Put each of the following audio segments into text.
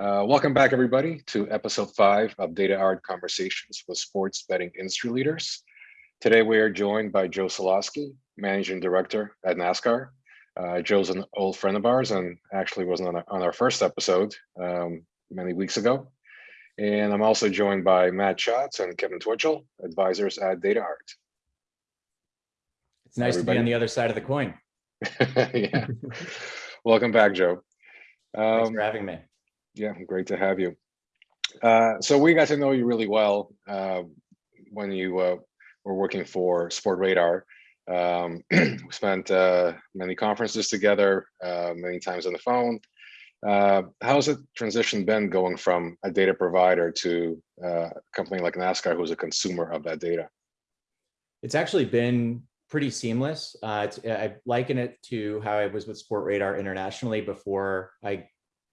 Uh, welcome back, everybody, to episode five of Data Art Conversations with Sports Betting Industry Leaders. Today, we are joined by Joe Solosky, Managing Director at NASCAR. Uh, Joe's an old friend of ours and actually was on, on our first episode um, many weeks ago. And I'm also joined by Matt Schatz and Kevin Twitchell, advisors at Data Art. It's nice Everybody. to be on the other side of the coin. yeah. Welcome back, Joe. Um, Thanks for having me. Yeah, great to have you. Uh, so we got to know you really well uh, when you uh, were working for Sportradar. Um, we spent uh, many conferences together, uh, many times on the phone. Uh, how's the transition been going from a data provider to a company like NASCAR, who's a consumer of that data? It's actually been pretty seamless. I liken it to how I was with Sportradar internationally before I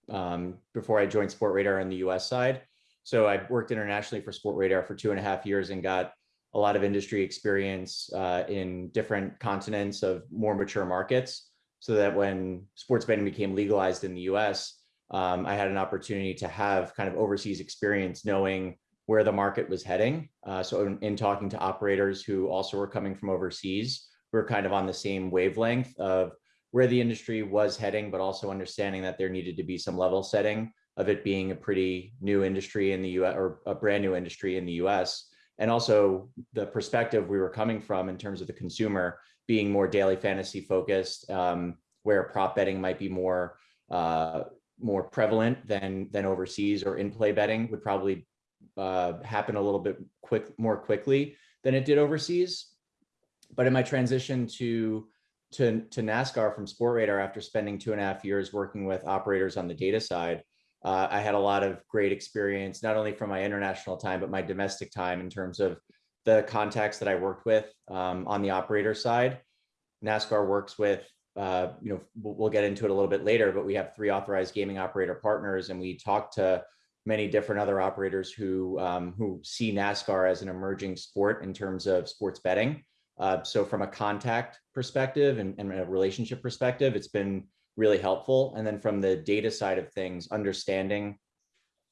um, before I joined Sportradar on the US side. So I worked internationally for Sportradar for two and a half years and got a lot of industry experience uh, in different continents of more mature markets so that when sports betting became legalized in the US, um, I had an opportunity to have kind of overseas experience knowing where the market was heading. Uh, so in, in, talking to operators who also were coming from overseas, we are kind of on the same wavelength of where the industry was heading, but also understanding that there needed to be some level setting of it being a pretty new industry in the US or a brand new industry in the US. And also the perspective we were coming from in terms of the consumer being more daily fantasy focused, um, where prop betting might be more uh, more prevalent than than overseas or in play betting would probably uh, happen a little bit quick more quickly than it did overseas. But in my transition to to, to NASCAR from Sportradar after spending two and a half years working with operators on the data side, uh, I had a lot of great experience, not only from my international time, but my domestic time in terms of the contacts that I worked with um, on the operator side. NASCAR works with, uh, you know, we'll, we'll, get into it a little bit later, but we have three authorized gaming operator partners and we talk to many different other operators who, um, who see NASCAR as an emerging sport in terms of sports betting. Uh, so from a contact perspective and, and, a relationship perspective, it's been really helpful. And then from the data side of things, understanding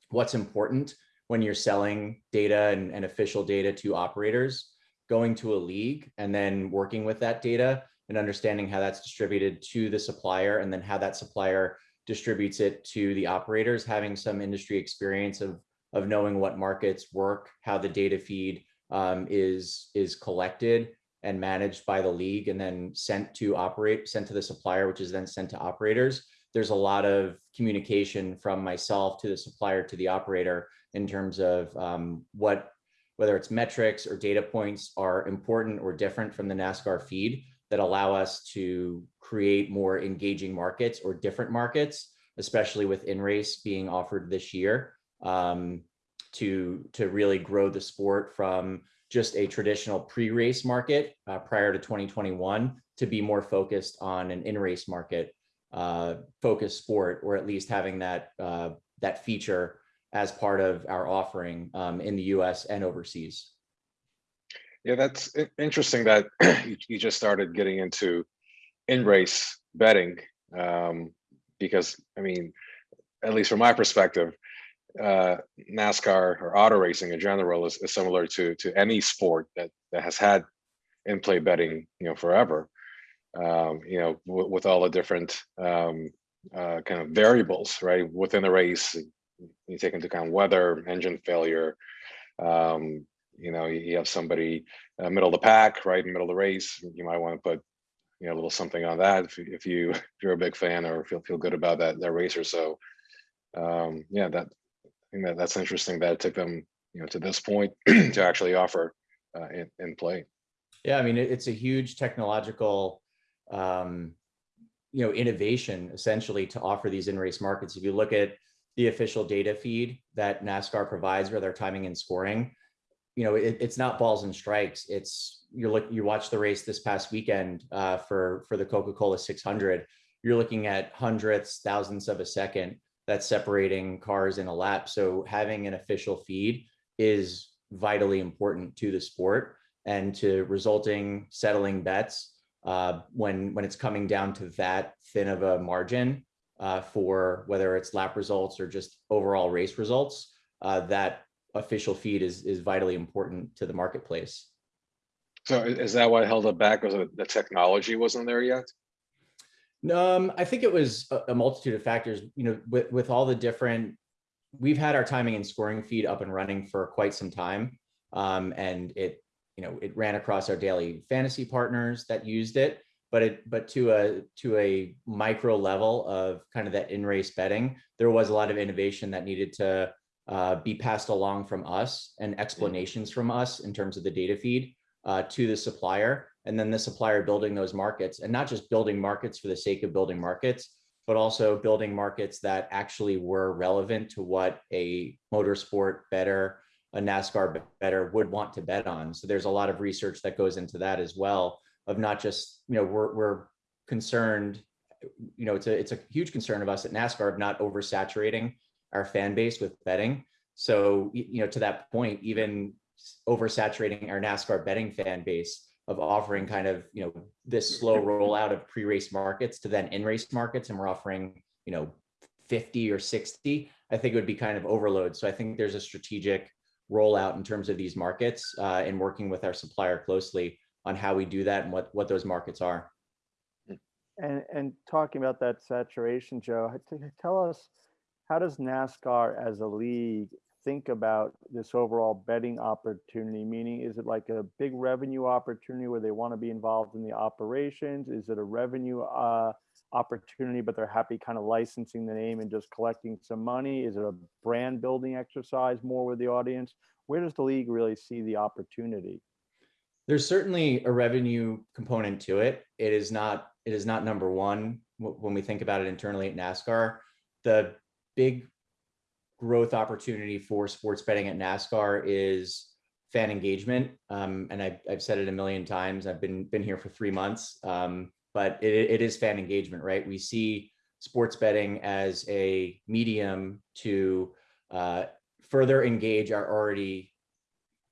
what's important when you're selling data and, and official data to operators, going to a league and then working with that data and understanding how that's distributed to the supplier and then how that supplier distributes it to the operators, having some industry experience of, of knowing what markets work, how the data feed um, is, is collected, and managed by the league and then sent to operate, sent to the supplier, which is then sent to operators. There's a lot of communication from myself to the supplier to the operator in terms of um, what, whether it's metrics or data points are important or different from the NASCAR feed that allow us to create more engaging markets or different markets, especially with in-race being offered this year um, to, to really grow the sport from just a traditional pre-race market uh, prior to 2021 to be more focused on an in-race market uh, focused sport, or at least having that uh, that feature as part of our offering um, in the U.S. and overseas. Yeah, that's interesting that you just started getting into in-race betting um, because, I mean, at least from my perspective, uh, NASCAR or auto racing in general is, is, similar to to any sport that that has had in-play betting, you know, forever. Um, you know, with all the different um, uh, kind of variables, right, within the race, you take into account weather, engine failure. Um, you know, you have somebody uh, middle of the pack, right, middle of the race. You might want to put you know a little something on that if, if you if you're a big fan or feel feel good about that that racer. So um, yeah, that think that that's interesting that it took them, you know, to this point to actually offer uh, in, in play. Yeah, I mean, it's a huge technological, um, you know, innovation essentially to offer these in-race markets. If you look at the official data feed that NASCAR provides for their timing and scoring, you know, it, it's not balls and strikes. It's you look, you watch the race this past weekend uh, for for the Coca-Cola 600. You're looking at hundredths, thousands of a second that's separating cars in a lap. So having an official feed is vitally important to the sport and to resulting settling bets uh, when when it's coming down to that thin of a margin uh, for whether it's lap results or just overall race results, uh, that official feed is is vitally important to the marketplace. So is that what held it back? Was it the technology wasn't there yet? Um, I think it was a, multitude of factors, you know, with, with all the different, we've had our timing and scoring feed up and running for quite some time. Um, and it, you know, it ran across our daily fantasy partners that used it, but it, but to a, to a micro level of kind of that in race betting, there was a lot of innovation that needed to uh, be passed along from us and explanations from us in terms of the data feed uh, to the supplier and then the supplier building those markets and not just building markets for the sake of building markets, but also building markets that actually were relevant to what a motorsport better, a NASCAR better would want to bet on. So there's a lot of research that goes into that as well of not just, you know, we're, we're concerned, you know, it's a, it's a huge concern of us at NASCAR of not oversaturating our fan base with betting. So, you know, to that point, even oversaturating our NASCAR betting fan base of offering kind of, you know, this slow rollout of pre-race markets to then in-race markets, and we're offering, you know, 50 or 60, I think it would be kind of overload. So I think there's a strategic rollout in terms of these markets uh, and working with our supplier closely on how we do that and what, what those markets are. And, and talking about that saturation, Joe, tell us, how does NASCAR as a league think about this overall betting opportunity? Meaning, is it like a big revenue opportunity where they want to be involved in the operations? Is it a revenue uh, opportunity, but they're happy kind of licensing the name and just collecting some money? Is it a brand building exercise more with the audience? Where does the league really see the opportunity? There's certainly a revenue component to it. It is not, it is not number one when we think about it internally at NASCAR. The big growth opportunity for sports betting at NASCAR is fan engagement. Um, and I've, I've said it a million times. I've been, been here for three months. Um, but it, it is fan engagement, right? We see sports betting as a medium to uh, further engage our already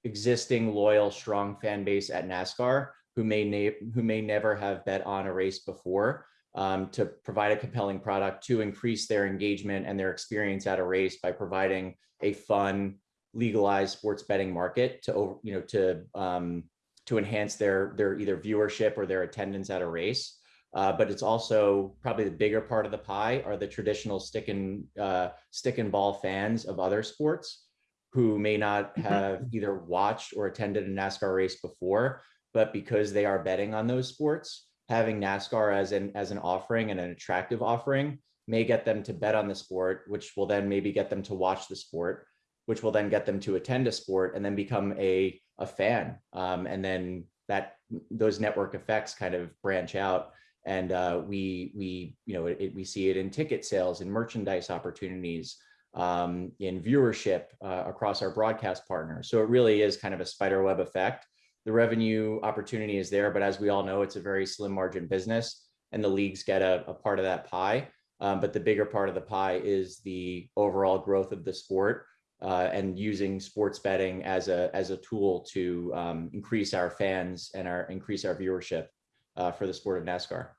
existing loyal, strong fan base at NASCAR who may who may never have bet on a race before um, to provide a compelling product to increase their engagement and their experience at a race by providing a fun, legalized sports betting market to over, you know, to um, to enhance their their either viewership or their attendance at a race. Uh, but it's also probably the bigger part of the pie are the traditional stick and uh, stick and ball fans of other sports who may not have either watched or attended a NASCAR race before, but because they are betting on those sports, having NASCAR as an as an offering and an attractive offering may get them to bet on the sport, which will then maybe get them to watch the sport, which will then get them to attend a sport and then become a a fan. Um, and then that those network effects kind of branch out. And uh, we we you know it, we see it in ticket sales and merchandise opportunities um, in viewership uh, across our broadcast partners. So it really is kind of a spider web effect. The revenue opportunity is there, but as we all know, it's a very slim margin business and the leagues get a, a part of that pie. Um, but the bigger part of the pie is the overall growth of the sport uh, and using sports betting as a, as a tool to um, increase our fans and our increase our viewership uh, for the sport of NASCAR.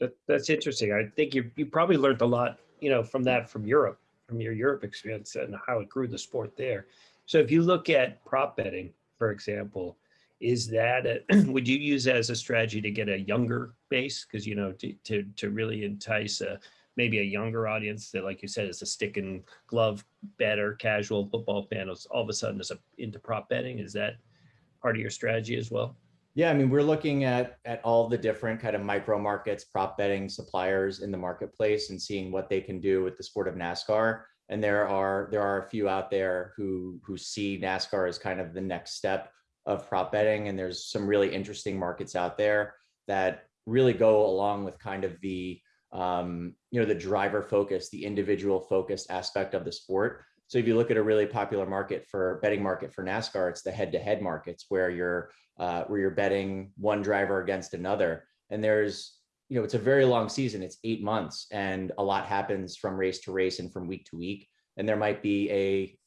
That, that's interesting. I think you, you probably learned a lot, you know, from that from Europe, from your Europe experience and how it grew the sport there. So if you look at prop betting, for example, is that, a, would you use as a strategy to get a younger base? Because, you know, to, to, to really entice a, maybe a younger audience that, like you said, is a stick and glove better casual football fan all of a sudden is a, into prop betting. Is that part of your strategy as well? Yeah, I mean, we're looking at at all the different kind of micro markets, prop betting suppliers in the marketplace and seeing what they can do with the sport of NASCAR. And there are there are a few out there who who see NASCAR as kind of the next step of prop betting. And there's some really interesting markets out there that really go along with kind of the um, you know the driver focus, the individual focused aspect of the sport. So if you look at a really popular market for betting market for NASCAR, it's the head-to-head markets where you're uh, where you're betting one driver against another. And there's, you know, it's a very long season. It's eight months, and a lot happens from race to race and from week to week. And there might be a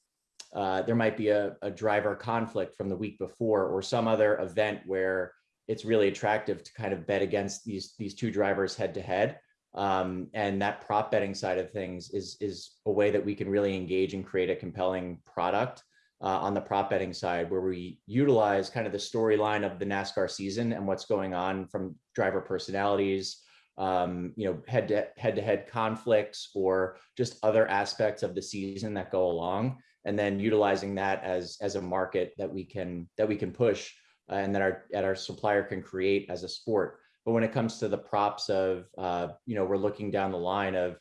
uh, there might be a, a driver conflict from the week before or some other event where it's really attractive to kind of bet against these these two drivers head to head. Um, and that prop betting side of things is, is a way that we can really engage and create a compelling product uh, on the prop betting side, where we utilize kind of the storyline of the NASCAR season and what's going on from driver personalities, um, you know, head to head to head conflicts or just other aspects of the season that go along, and then utilizing that as as a market that we can that we can push uh, and that our that our supplier can create as a sport. But when it comes to the props of, uh, you know, we're looking down the line of,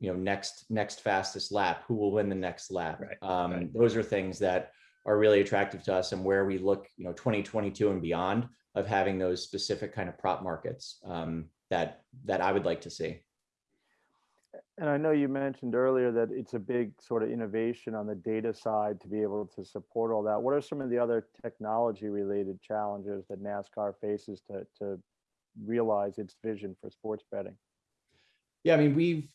you know, next next fastest lap, who will win the next lap. Right, Um, right. Those are things that are really attractive to us and where we look, you know, 2022 and beyond of having those specific kind of prop markets um, that that I would like to see. And I know you mentioned earlier that it's a big sort of innovation on the data side to be able to support all that. What are some of the other technology related challenges that NASCAR faces to, to realize its vision for sports betting? Yeah, I mean, we've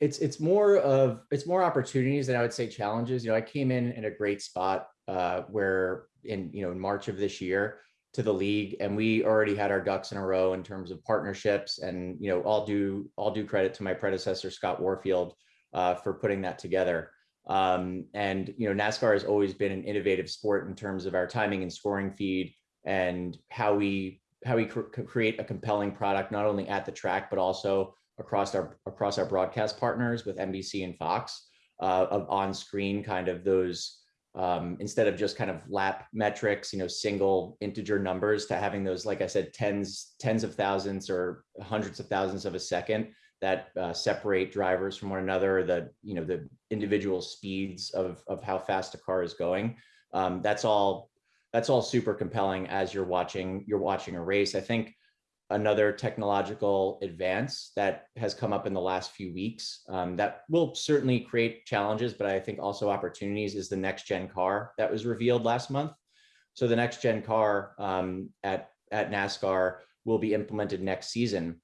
it's it's more of it's more opportunities than I would say challenges. You know, I came in in a great spot uh, where in you know in March of this year to the league, and we already had our ducks in a row in terms of partnerships. And you know, all due all due credit to my predecessor Scott Warfield uh, for putting that together. Um, and you know, NASCAR has always been an innovative sport in terms of our timing and scoring feed and how we how we cr- create a compelling product not only at the track but also across our across our broadcast partners with NBC and Fox uh, of on screen kind of those um, instead of just kind of lap metrics, you know, single integer numbers to having those, like I said, tens tens of thousands or hundreds of thousands of a second that uh, separate drivers from one another, the you know the individual speeds of of how fast a car is going. Um, that's all that's all super compelling as you're watching you're watching a race. I think another technological advance that has come up in the last few weeks um, that will certainly create challenges, but I think also opportunities is the next gen car that was revealed last month. So the next gen car um, at, at NASCAR will be implemented next season.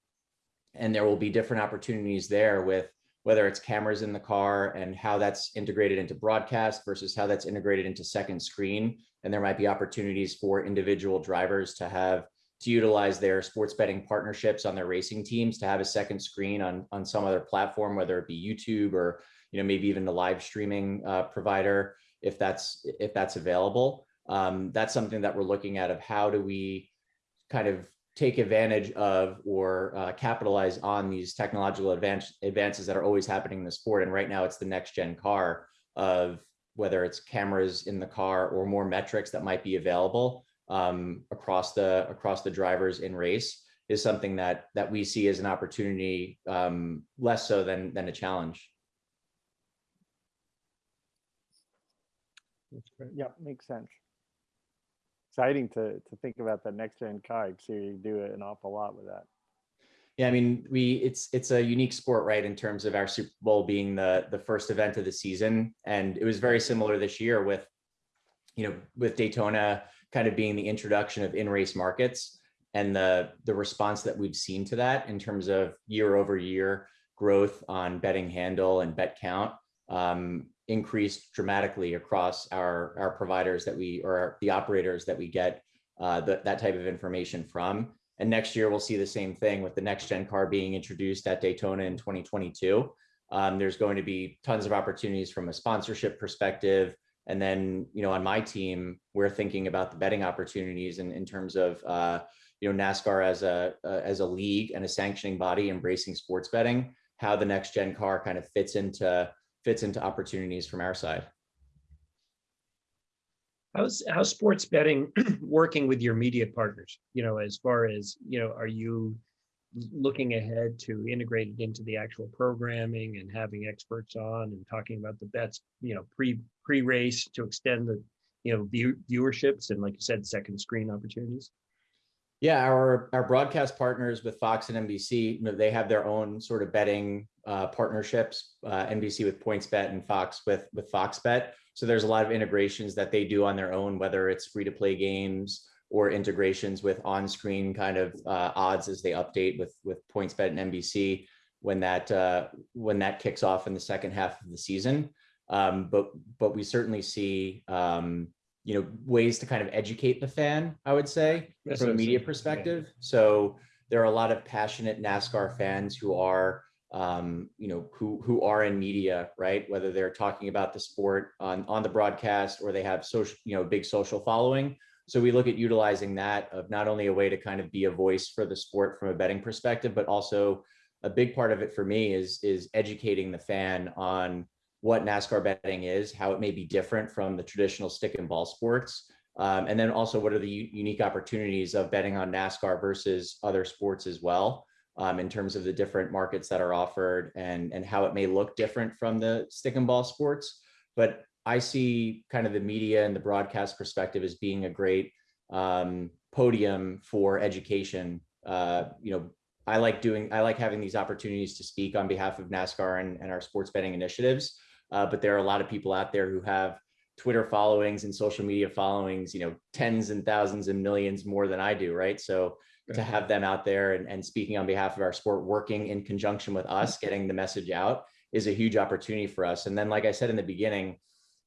And there will be different opportunities there with whether it's cameras in the car and how that's integrated into broadcast versus how that's integrated into second screen. And there might be opportunities for individual drivers to have to utilize their sports betting partnerships on their racing teams to have a second screen on on some other platform, whether it be YouTube or you know maybe even the live streaming uh, provider, if that's if that's available. Um, that's something that we're looking at of how do we kind of take advantage of or uh, capitalize on these technological advance, advances that are always happening in the sport. And right now it's the next gen car of whether it's cameras in the car or more metrics that might be available um, across the across the drivers in race is something that that we see as an opportunity um, less so than than a challenge. That's great. Yep, makes sense. Exciting to, to think about that next gen car. So you do an awful lot with that. Yeah, I mean, we it's it's a unique sport, right? In terms of our Super Bowl being the the first event of the season, and it was very similar this year with, you know, with Daytona kind of being the introduction of in-race markets and the the response that we've seen to that in terms of year over year growth on betting handle and bet count um, increased dramatically across our our providers that we or our, the operators that we get uh, the, that type of information from. And next year we'll see the same thing with the next gen car being introduced at Daytona in 2022. Um, there's going to be tons of opportunities from a sponsorship perspective, and then, you know, on my team, we're thinking about the betting opportunities in, in terms of, uh, you know, NASCAR as a uh, as a league and a sanctioning body embracing sports betting, how the next gen car kind of fits into fits into opportunities from our side. How's how's sports betting working with your media partners? You know, as far as you know, are you looking ahead to integrate it into the actual programming and having experts on and talking about the bets? You know, pre pre race to extend the you know view, viewerships and like you said, second screen opportunities. Yeah, our our broadcast partners with Fox and NBC, you know, they have their own sort of betting uh, partnerships. Uh, NBC with PointsBet and Fox with with Fox Bet. So there's a lot of integrations that they do on their own, whether it's free to play games or integrations with on-screen kind of uh, odds as they update with with PointsBet and NBC when that uh, when that kicks off in the second half of the season. Um, but but we certainly see um, you know ways to kind of educate the fan. I would say That's from a media saying, yeah. perspective. So there are a lot of passionate NASCAR fans who are, um, you know, who who are in media, right? Whether they're talking about the sport on on the broadcast or they have social, you know, big social following. So we look at utilizing that of not only a way to kind of be a voice for the sport from a betting perspective, but also a big part of it for me is is educating the fan on what NASCAR betting is, how it may be different from the traditional stick and ball sports, um, and then also what are the unique opportunities of betting on NASCAR versus other sports as well, um, in terms of the different markets that are offered and and how it may look different from the stick and ball sports. But I see kind of the media and the broadcast perspective as being a great um, podium for education. Uh, you know, I like doing, I like having these opportunities to speak on behalf of NASCAR and, and our sports betting initiatives. Uh, but there are a lot of people out there who have Twitter followings and social media followings, you know, tens and thousands and millions more than I do, right? So to have them out there and, and speaking on behalf of our sport, working in conjunction with us, getting the message out is a huge opportunity for us. And then, like I said in the beginning,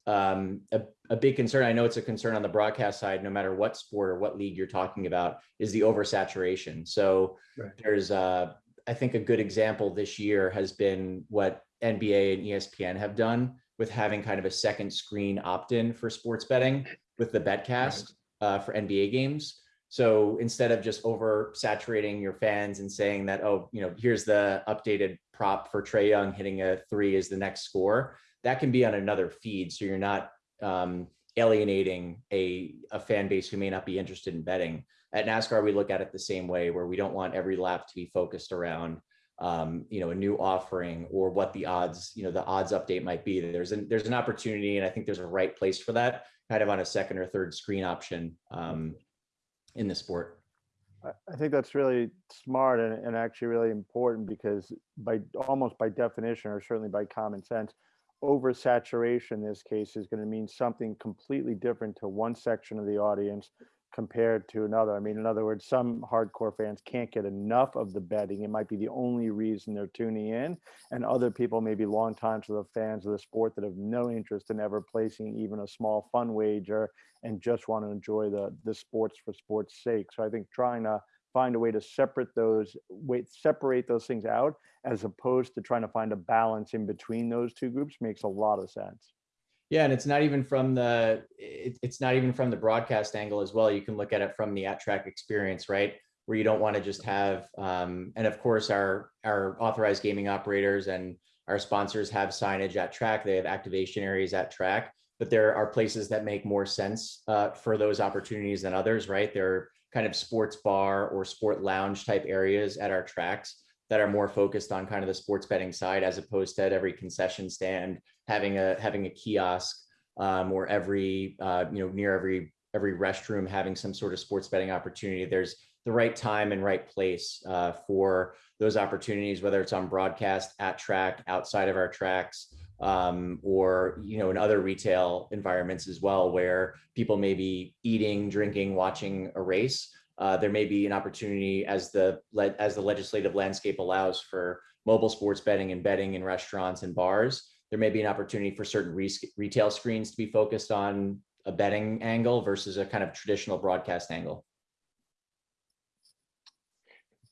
um, a, a big concern, I know it's a concern on the broadcast side, no matter what sport or what league you're talking about, is the oversaturation. So Right. there's, uh, I think a good example this year has been what NBA and ESPN have done with having kind of a second screen opt-in for sports betting with the Betcast uh, for NBA games. So instead of just oversaturating your fans and saying that, oh, you know, here's the updated prop for Trae Young hitting a three is the next score, that can be on another feed. So you're not um, alienating a, a fan base who may not be interested in betting. At NASCAR, we look at it the same way, where we don't want every lap to be focused around, um, you know, a new offering or what the odds, you know, the odds update might be. There's an there's an opportunity, and I think there's a right place for that, kind of on a second or third screen option um, in the sport. I, think that's really smart and, and actually really important because by almost by definition or certainly by common sense, oversaturation in this case is going to mean something completely different to one section of the audience compared to another. I mean, in other words, some hardcore fans can't get enough of the betting. It might be the only reason they're tuning in. And other people may be long time sort of fans of the sport that have no interest in ever placing even a small fun wager and just want to enjoy the the sports for sports sake. So I think trying to find a way to separate those wait separate those things out as opposed to trying to find a balance in between those two groups makes a lot of sense. Yeah, and it's not even from the it, it's not even from the broadcast angle as well. You can look at it from the at track experience, right? Where you don't want to just have um, and of course our our authorized gaming operators and our sponsors have signage at track. They have activation areas at track, but there are places that make more sense uh, for those opportunities than others, right? There kind of sports bar or sport lounge type areas at our tracks that are more focused on kind of the sports betting side as opposed to at every concession stand having a having a kiosk um, or every uh, you know near every every restroom having some sort of sports betting opportunity. There's the right time and right place uh, for those opportunities whether it's on broadcast at track outside of our tracks um, or you know in other retail environments as well where people may be eating drinking watching a race uh, there may be an opportunity as the as the legislative landscape allows for mobile sports betting and betting in restaurants and bars. There may be an opportunity for certain re- retail screens to be focused on a betting angle versus a kind of traditional broadcast angle.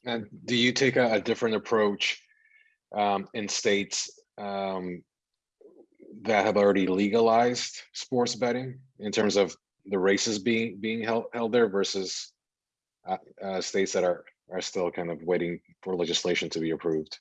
And do you take a, a different approach um, in states um, that have already legalized sports betting in terms of the races being being held held there versus uh, uh, states that are are still kind of waiting for legislation to be approved?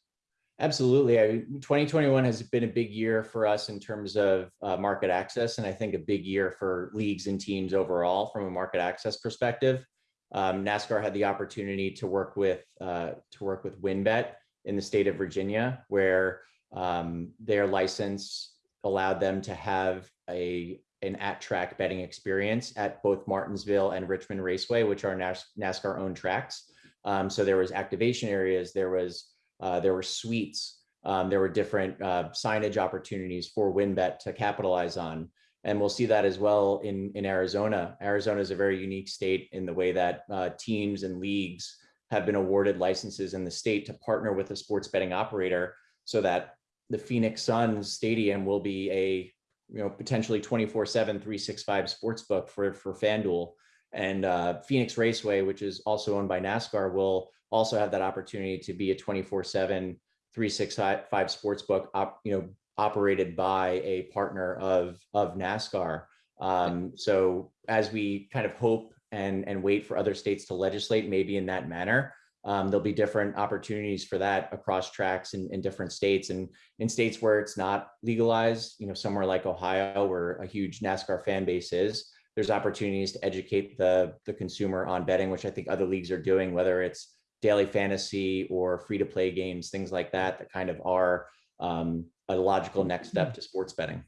Absolutely. I, 2021 has been a big year for us in terms of uh, market access, and I think a big year for leagues and teams overall from a market access perspective. Um, NASCAR had the opportunity to work with uh, to work with WynnBET in the state of Virginia, where um, their license allowed them to have a an at-track betting experience at both Martinsville and Richmond Raceway, which are NAS- NASCAR-owned tracks. Um, so there was activation areas, there was uh, there were suites, um, there were different uh, signage opportunities for WynnBET to capitalize on. And we'll see that as well in, in Arizona. Arizona is a very unique state in the way that uh, teams and leagues have been awarded licenses in the state to partner with a sports betting operator so that the Phoenix Suns stadium will be a you know potentially 24 7 365 sports book for for FanDuel And uh, Phoenix Raceway, which is also owned by NASCAR, will also have that opportunity to be a 24/7, 365 sports book, op, you know, operated by a partner of of NASCAR. Um, so as we kind of hope and and wait for other states to legislate, maybe in that manner, um, there'll be different opportunities for that across tracks in, in different states and in states where it's not legalized, you know, somewhere like Ohio, where a huge NASCAR fan base is, there's opportunities to educate the, the consumer on betting, which I think other leagues are doing, whether it's daily fantasy or free to play games, things like that, that kind of are um, a logical next step to sports betting.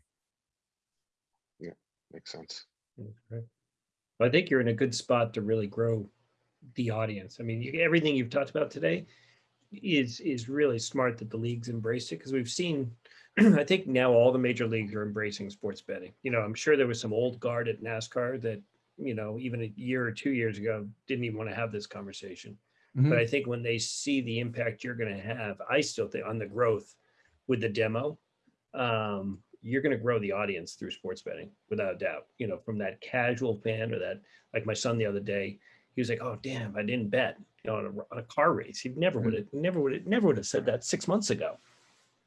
Yeah, makes sense. Okay. I think you're in a good spot to really grow the audience. I mean, you, everything you've talked about today is is really smart that the leagues embraced it because we've seen. I think now all the major leagues are embracing sports betting. You know, I'm sure there was some old guard at NASCAR that you know even a year or two years ago didn't even want to have this conversation. But I think when they see the impact you're going to have, I still think on the growth with the demo, um, you're going to grow the audience through sports betting without a doubt. You know, from that casual fan or that, like my son the other day, he was like, "Oh, damn, I didn't bet you know, on a, on a car race." He never would have, never would have, never would have said that six months ago.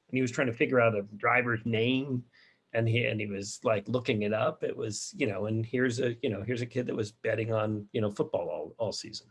And he was trying to figure out a driver's name, and he and he was like looking it up. It was, you know, and here's a, you know, here's a kid that was betting on, you know, football all all season.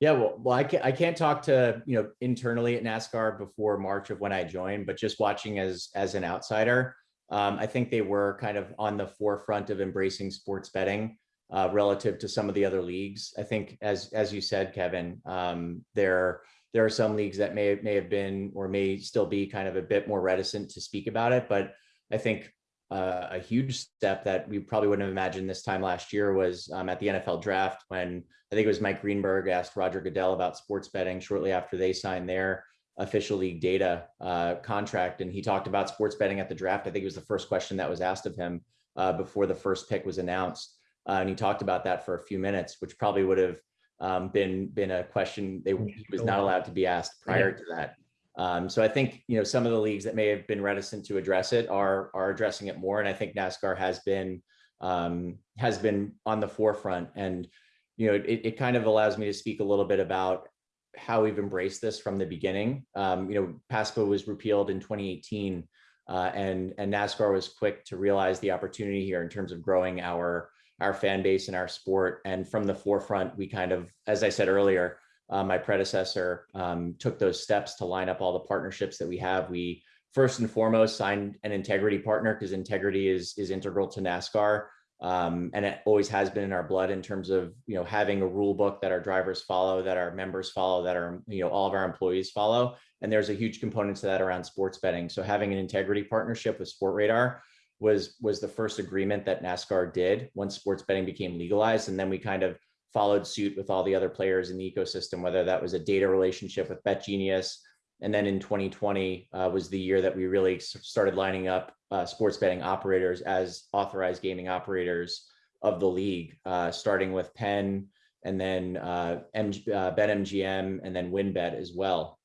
Yeah, well, well, I can't, I can't talk to, you know, internally at NASCAR before March of when I joined, but just watching as, as an outsider, um, I think they were kind of on the forefront of embracing sports betting uh, relative to some of the other leagues. I think, as, as you said, Kevin, um, there, there are some leagues that may, may have been, or may still be kind of a bit more reticent to speak about it, but I think uh, a huge step that we probably wouldn't have imagined this time last year was um, at the NFL draft when I think it was Mike Greenberg asked Roger Goodell about sports betting shortly after they signed their official league data uh, contract. And he talked about sports betting at the draft. I think it was the first question that was asked of him uh, before the first pick was announced. Uh, and he talked about that for a few minutes, which probably would have um, been been a question they he was not allowed to be asked prior to that. Um, so I think you know some of the leagues that may have been reticent to address it are are addressing it more, and I think NASCAR has been um, has been on the forefront. And you know it, it kind of allows me to speak a little bit about how we've embraced this from the beginning. Um, you know, PASPA was repealed in 2018, uh, and and NASCAR was quick to realize the opportunity here in terms of growing our our fan base and our sport. And from the forefront, we kind of, as I said earlier, uh, my predecessor um, took those steps to line up all the partnerships that we have. We first and foremost signed an integrity partner because integrity is is integral to NASCAR, um, and it always has been in our blood in terms of you know having a rule book that our drivers follow, that our members follow, that our you know all of our employees follow. And there's a huge component to that around sports betting. So having an integrity partnership with Sportradar was was the first agreement that NASCAR did once sports betting became legalized, and then we kind of followed suit with all the other players in the ecosystem, whether that was a data relationship with BetGenius. And then in 2020 uh, was the year that we really started lining up uh, sports betting operators as authorized gaming operators of the league, uh, starting with Penn and then uh, MG, uh, BetMGM and then WynnBET as well.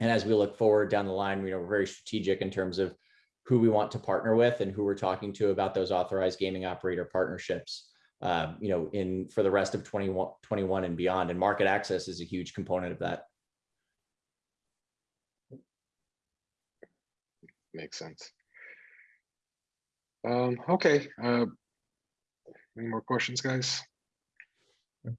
And as we look forward down the line, you know, we're very strategic in terms of who we want to partner with and who we're talking to about those authorized gaming operator partnerships uh, you know, in for the rest of 21, 21 and beyond. And market access is a huge component of that. Makes sense. Um, okay, uh, any more questions, guys?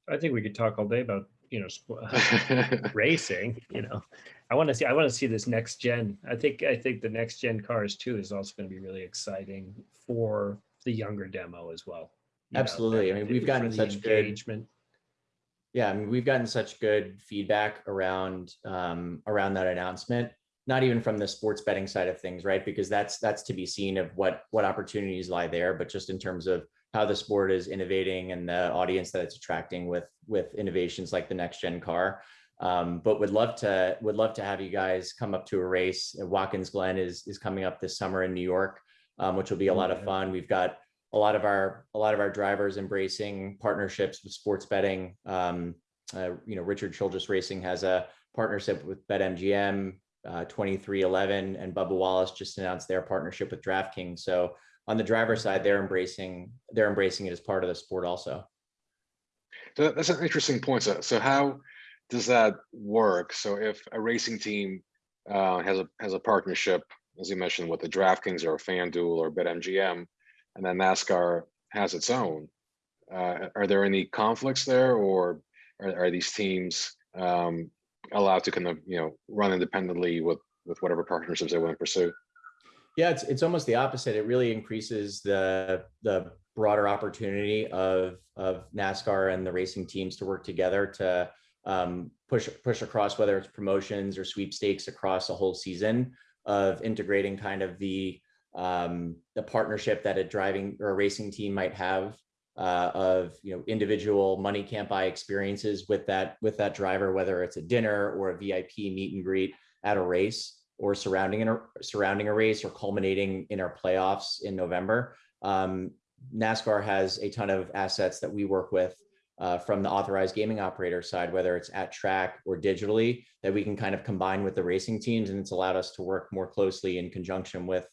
I think we could talk all day about, you know, racing, you know. I want to see, I want to see this next gen. I think, I think the next gen cars too is also going to be really exciting for the younger demo as well. you know, Absolutely. I mean, we've gotten such good- engagement. Yeah, I mean, we've gotten such good feedback around um, around that announcement. Not even from the sports betting side of things, right? Because that's that's to be seen of what what opportunities lie there, but just in terms of how the sport is innovating and the audience that it's attracting with with innovations like the next gen car. Um, but would love to would love to have you guys come up to a race. Watkins Glen is is coming up this summer in New York, um, which will be a lot of fun. We've got a lot of our a lot of our drivers embracing partnerships with sports betting. Um, uh, you know, Richard Childress Racing has a partnership with BetMGM. Uh, 23XI and Bubba Wallace just announced their partnership with DraftKings. So on the driver side, they're embracing they're embracing it as part of the sport also. So that's an interesting point. So, so how does that work? So if a racing team uh, has a has a partnership, as you mentioned, with the DraftKings or a FanDuel or BetMGM, and then NASCAR has its own, uh, are there any conflicts there, or are, are these teams um, allowed to kind of you know run independently with with whatever partnerships they want to pursue? Yeah, it's it's almost the opposite. It really increases the the broader opportunity of of NASCAR and the racing teams to work together to um, push push across whether it's promotions or sweepstakes across a whole season of integrating kind of the um, the partnership that a driving or a racing team might have uh, of you know individual money can't buy experiences with that with that driver, whether it's a dinner or a VIP meet and greet at a race or surrounding a surrounding a race or culminating in our playoffs in November. Um, NASCAR has a ton of assets that we work with uh, from the authorized gaming operator side, whether it's at track or digitally, that we can kind of combine with the racing teams, and it's allowed us to work more closely in conjunction with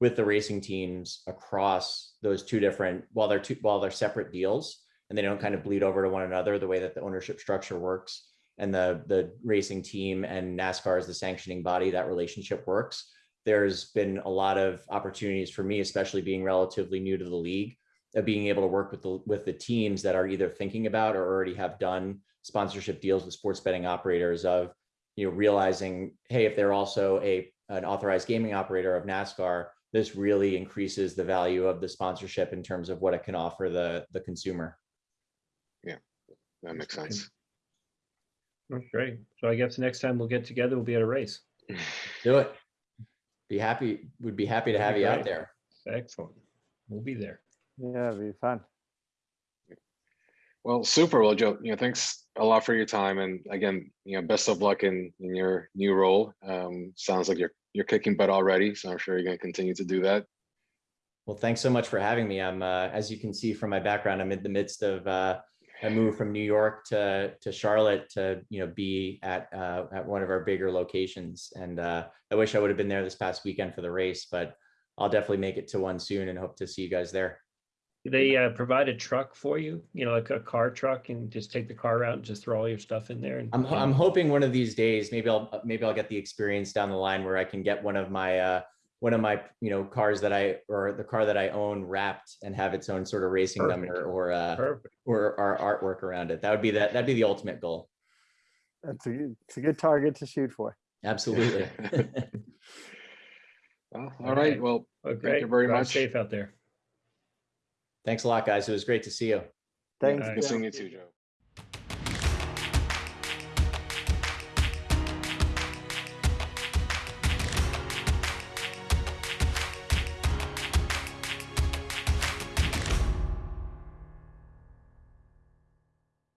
with the racing teams across those two different while they're two while they're separate deals and they don't kind of bleed over to one another the way that the ownership structure works and the the racing team and NASCAR as the sanctioning body that relationship works there's been a lot of opportunities for me especially being relatively new to the league of being able to work with the with the teams that are either thinking about or already have done sponsorship deals with sports betting operators of you know realizing hey if they're also a an authorized gaming operator of NASCAR this really increases the value of the sponsorship in terms of what it can offer the the consumer Yeah, That makes sense. Great. So I guess next time we'll get together, we'll be at a race. do it be happy We'd be happy to have be you out great. there Excellent. We'll be there. Yeah, it'd be fun. Well, super. Well, Joe, you know, thanks a lot for your time, and again, you know, best of luck in in your new role. Um, sounds like you're you're kicking butt already, so I'm sure you're going to continue to do that. well thanks so much for having me i'm uh, as you can see from my background i'm in the midst of uh I moved from New York to to Charlotte to you know be at uh, at one of our bigger locations, and uh, I wish I would have been there this past weekend for the race, but I'll definitely make it to one soon and hope to see you guys there. They uh, provide a truck for you, you know, like a car truck and just take the car out and just throw all your stuff in there. and- I'm I'm hoping one of these days, maybe I'll maybe I'll get the experience down the line where I can get one of my uh one of my you know cars that I or the car that I own wrapped and have its own sort of racing Perfect. number or uh Perfect. or our artwork around it. That would be that that'd be the ultimate goal. That's a, good- it's a good target to shoot for. Absolutely. Well, All all right. right. Well, thank you very Drive much. Safe out there. Thanks a lot, guys. It was great to see you. Thanks. All right. good seeing you too, Joe.